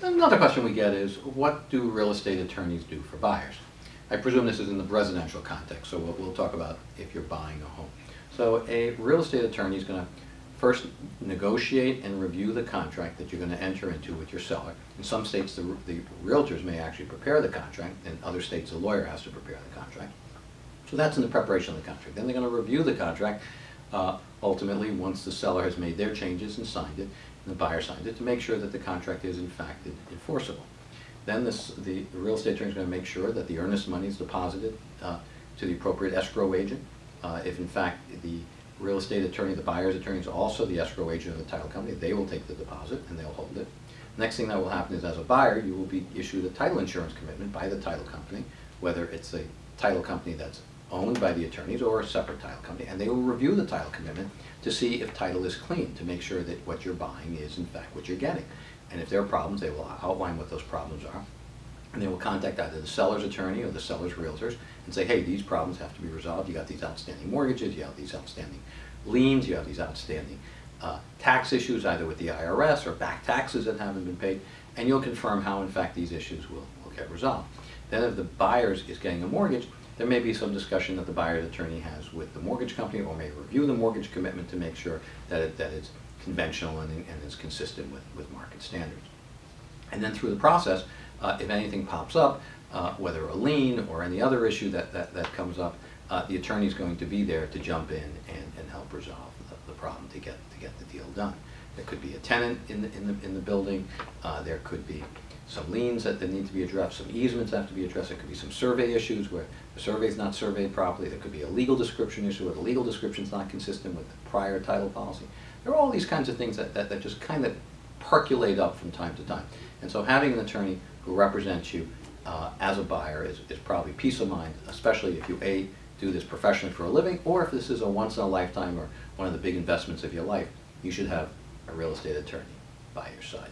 Another question we get is, what do real estate attorneys do for buyers? I presume this is in the residential context, so we'll, talk about if you're buying a home. So a real estate attorney is going to first negotiate and review the contract that you're going to enter into with your seller. In some states, the, the realtors may actually prepare the contract, in other states, the lawyer has to prepare the contract. So that's in the preparation of the contract. Then they're going to review the contract, uh, ultimately, once the seller has made their changes and signed it, and the buyer signed it, to make sure that the contract is in fact enforceable. Then this, the, real estate attorney is going to make sure that the earnest money is deposited uh, to the appropriate escrow agent. Uh, if in fact the real estate attorney, the buyer's attorney is also the escrow agent of the title company, they will take the deposit and they'll hold it. Next thing that will happen is as a buyer, you will be issued a title insurance commitment by the title company, whether it's a title company that's owned by the attorneys or a separate title company, and they will review the title commitment to see if title is clean, to make sure that what you're buying is in fact what you're getting. And if there are problems, they will outline what those problems are. And they will contact either the seller's attorney or the seller's realtors and say, hey, these problems have to be resolved. You got these outstanding mortgages, you have these outstanding liens, you have these outstanding uh, tax issues either with the IRS or back taxes that haven't been paid, and you'll confirm how in fact these issues will, will get resolved. Then if the buyer is getting a mortgage, there may be some discussion that the buyer's attorney has with the mortgage company or may review the mortgage commitment to make sure that, it, that it's conventional and, and is consistent with, with market standards. And then through the process, uh, if anything pops up, uh, whether a lien or any other issue that, that, that comes up, uh, the attorney is going to be there to jump in and, and help resolve the, the, problem to get, to get the deal done. There could be a tenant in the, in the, in the building, uh, there could be some liens that, that need to be addressed, some easements have to be addressed, there could be some survey issues where the survey is not surveyed properly, there could be a legal description issue where the legal description is not consistent with the prior title policy. There are all these kinds of things that, that, that just kind of percolate up from time to time. And so having an attorney who represents you uh, as a buyer is, is probably peace of mind, especially if you A, do this professionally for a living, or if this is a once in a lifetime or one of the big investments of your life, you should have a real estate attorney by your side.